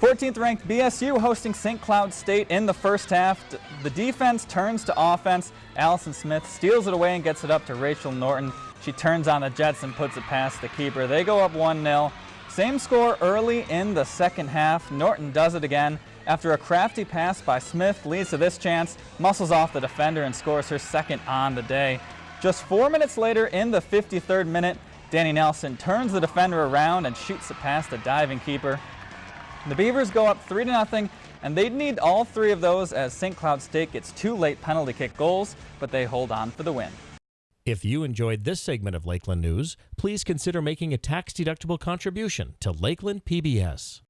14th ranked BSU hosting St. Cloud State in the first half. The defense turns to offense. Allison Smith steals it away and gets it up to Rachel Norton. She turns on the Jets and puts it past the keeper. They go up 1-0. Same score early in the second half. Norton does it again. After a crafty pass by Smith leads to this chance, muscles off the defender and scores her second on the day. Just four minutes later in the 53rd minute, Danny Nelson turns the defender around and shoots it past the diving keeper. The Beavers go up 3 to nothing, and they'd need all three of those as St. Cloud State gets two late penalty kick goals, but they hold on for the win. If you enjoyed this segment of Lakeland News, please consider making a tax-deductible contribution to Lakeland PBS.